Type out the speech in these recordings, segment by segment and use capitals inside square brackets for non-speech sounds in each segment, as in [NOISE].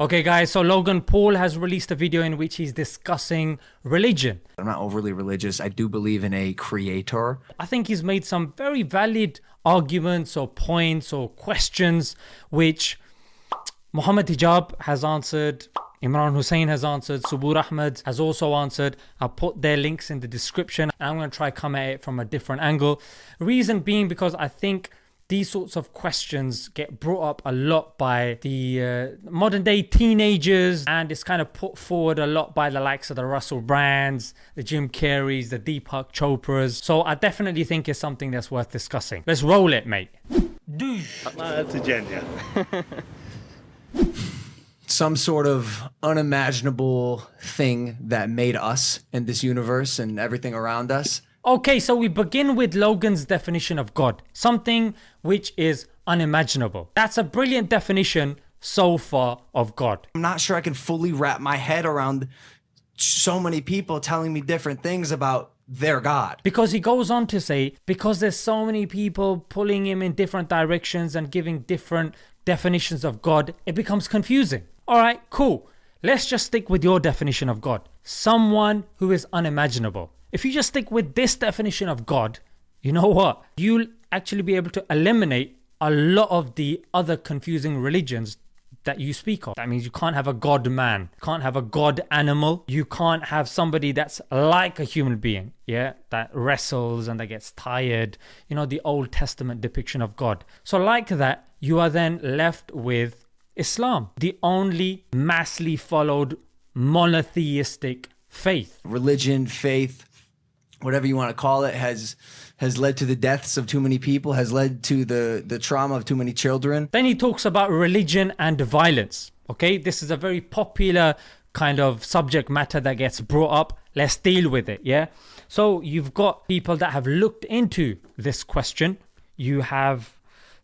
Okay guys, so Logan Paul has released a video in which he's discussing religion. I'm not overly religious. I do believe in a creator. I think he's made some very valid arguments or points or questions which Muhammad Hijab has answered, Imran Hussein has answered, Subboor Ahmad has also answered. I'll put their links in the description and I'm going to try come at it from a different angle. Reason being because I think these sorts of questions get brought up a lot by the uh, modern day teenagers and it's kind of put forward a lot by the likes of the Russell Brands, the Jim Carreys, the Deepak Chopras. So I definitely think it's something that's worth discussing. Let's roll it, mate. That's a genius. [LAUGHS] Some sort of unimaginable thing that made us and this universe and everything around us. Okay, so we begin with Logan's definition of God, something which is unimaginable. That's a brilliant definition so far of God. I'm not sure I can fully wrap my head around so many people telling me different things about their God. Because he goes on to say, because there's so many people pulling him in different directions and giving different definitions of God, it becomes confusing. Alright, cool. Let's just stick with your definition of God. Someone who is unimaginable. If you just stick with this definition of God, you know what? You'll actually be able to eliminate a lot of the other confusing religions that you speak of. That means you can't have a god man, can't have a god animal, you can't have somebody that's like a human being, yeah, that wrestles and that gets tired, you know, the Old Testament depiction of God. So, like that, you are then left with Islam, the only massively followed monotheistic faith. Religion, faith, whatever you want to call it, has has led to the deaths of too many people, has led to the the trauma of too many children. Then he talks about religion and violence. Okay, this is a very popular kind of subject matter that gets brought up. Let's deal with it, yeah? So you've got people that have looked into this question. You have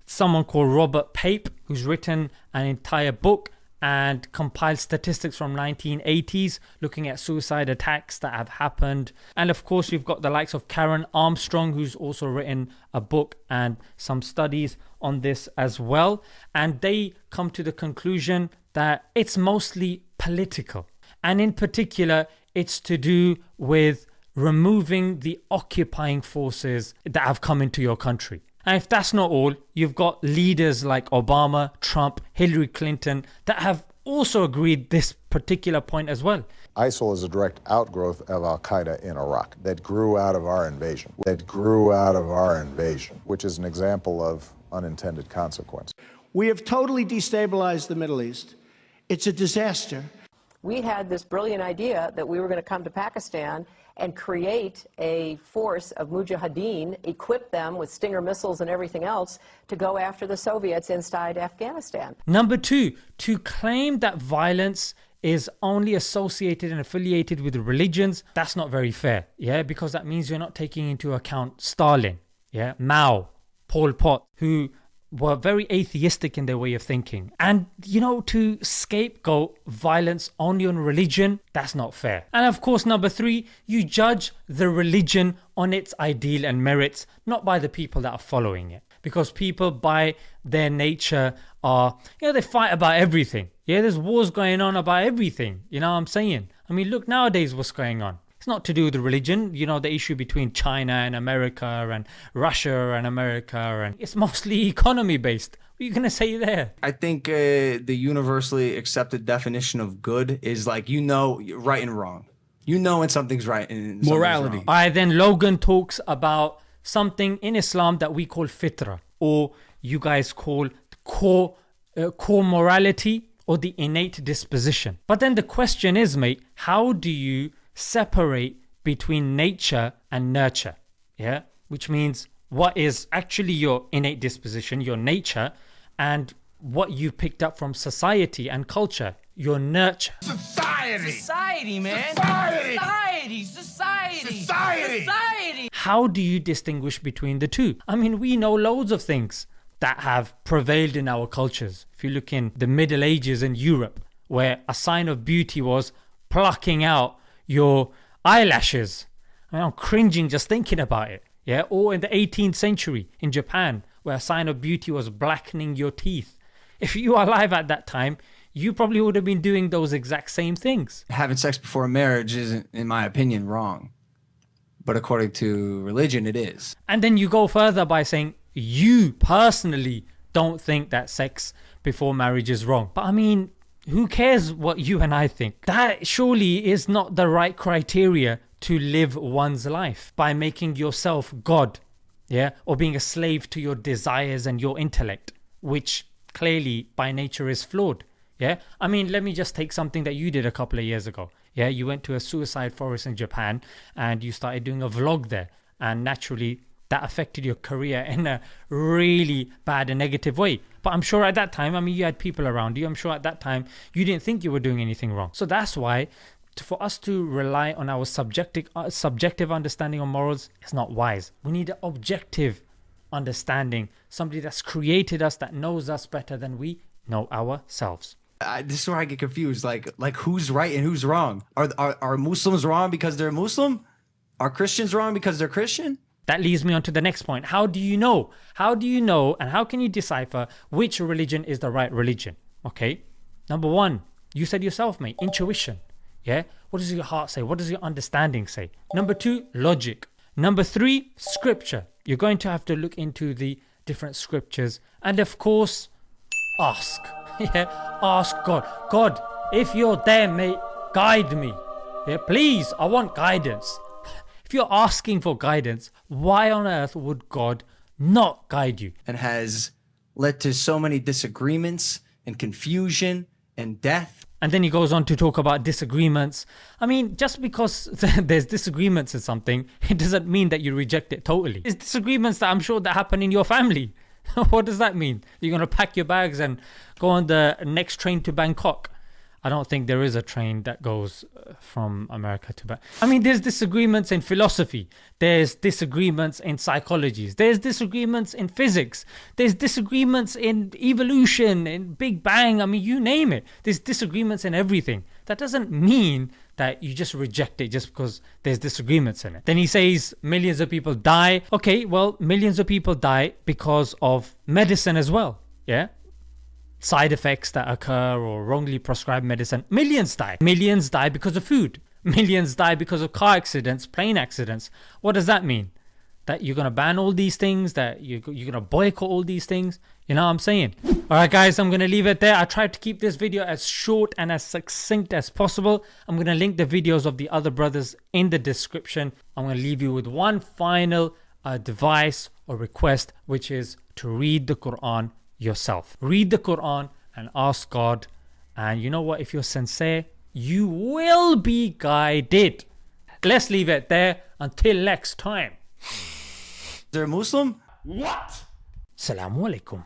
someone called Robert Pape who's written an entire book and compiled statistics from 1980s looking at suicide attacks that have happened. And of course you've got the likes of Karen Armstrong who's also written a book and some studies on this as well. And they come to the conclusion that it's mostly political. And in particular it's to do with removing the occupying forces that have come into your country and if that's not all, you've got leaders like Obama, Trump, Hillary Clinton that have also agreed this particular point as well. ISIL is a direct outgrowth of Al Qaeda in Iraq that grew out of our invasion, that grew out of our invasion, which is an example of unintended consequence. We have totally destabilized the Middle East. It's a disaster. We had this brilliant idea that we were going to come to Pakistan and create a force of mujahideen, equip them with Stinger missiles and everything else to go after the Soviets inside Afghanistan. Number two, to claim that violence is only associated and affiliated with religions, that's not very fair, yeah, because that means you're not taking into account Stalin, yeah, Mao, Pol Pot, who were very atheistic in their way of thinking. And you know, to scapegoat violence on religion, that's not fair. And of course, number three, you judge the religion on its ideal and merits, not by the people that are following it. Because people by their nature are, you know, they fight about everything. Yeah, there's wars going on about everything. You know what I'm saying? I mean, look nowadays what's going on. It's not to do with religion, you know, the issue between China and America and Russia and America, and it's mostly [LAUGHS] economy based. What are you going to say there? I think uh, the universally accepted definition of good is like, you know, right and wrong. You know when something's right and Morality. wrong. Alright, then Logan talks about something in Islam that we call fitra, or you guys call core, uh, core morality or the innate disposition. But then the question is, mate, how do you separate between nature and nurture. Yeah, which means what is actually your innate disposition, your nature, and what you picked up from society and culture, your nurture. Society. Society, man. Society. Society. Society. Society. Society. How do you distinguish between the two? I mean, we know loads of things that have prevailed in our cultures. If you look in the Middle Ages in Europe, where a sign of beauty was plucking out your eyelashes. I mean, I'm cringing just thinking about it. Yeah, or in the 18th century in Japan, where a sign of beauty was blackening your teeth. If you are alive at that time, you probably would have been doing those exact same things. Having sex before marriage isn't, in my opinion, wrong. But according to religion, it is. And then you go further by saying you personally don't think that sex before marriage is wrong. But I mean, who cares what you and I think? That surely is not the right criteria to live one's life by making yourself God, yeah, or being a slave to your desires and your intellect, which clearly by nature is flawed. Yeah, I mean, let me just take something that you did a couple of years ago. Yeah, you went to a suicide forest in Japan and you started doing a vlog there, and naturally that affected your career in a really bad and negative way. But I'm sure at that time, I mean, you had people around you. I'm sure at that time you didn't think you were doing anything wrong. So that's why for us to rely on our subjective uh, subjective understanding of morals is not wise. We need an objective understanding, somebody that's created us, that knows us better than we know ourselves. This is where I get confused. Like, like who's right and who's wrong? Are, are are Muslims wrong because they're Muslim? Are Christians wrong because they're Christian? That leads me on to the next point. How do you know? How do you know and how can you decipher which religion is the right religion? Okay. Number one, you said yourself, mate, intuition. Yeah. What does your heart say? What does your understanding say? Number two, logic. Number three, scripture. You're going to have to look into the different scriptures and, of course, ask. [LAUGHS] yeah. Ask God. God, if you're there, mate, guide me. Yeah. Please, I want guidance. If you're asking for guidance, why on earth would God not guide you? And has led to so many disagreements and confusion and death. And then he goes on to talk about disagreements. I mean, just because [LAUGHS] there's disagreements in something, it doesn't mean that you reject it totally. It's disagreements that I'm sure that happen in your family. [LAUGHS] what does that mean? You're going to pack your bags and go on the next train to Bangkok. I don't think there is a train that goes uh, from America to back. I mean, there's disagreements in philosophy, there's disagreements in psychologies, there's disagreements in physics, there's disagreements in evolution, in Big Bang. I mean, you name it. There's disagreements in everything. That doesn't mean that you just reject it just because there's disagreements in it. Then he says millions of people die. Okay, well, millions of people die because of medicine as well. Yeah, side effects that occur or wrongly prescribed medicine. Millions die. Millions die because of food. [LAUGHS] Millions die because of car accidents, plane accidents. What does that mean? That you're to ban all these things, that you're, you're to boycott all these things? You know what I'm saying? Alright guys, I'm to leave it there. I tried to keep this video as short and as succinct as possible. I'm to link the videos of the other brothers in the description. I'm to leave you with one final uh, device or request, which is to read the Quran yourself. Read the Quran and ask God. And you know what? If you're sincere, you will be guided. Let's leave it there until next time. They're Muslim? What? Assalamu alaikum.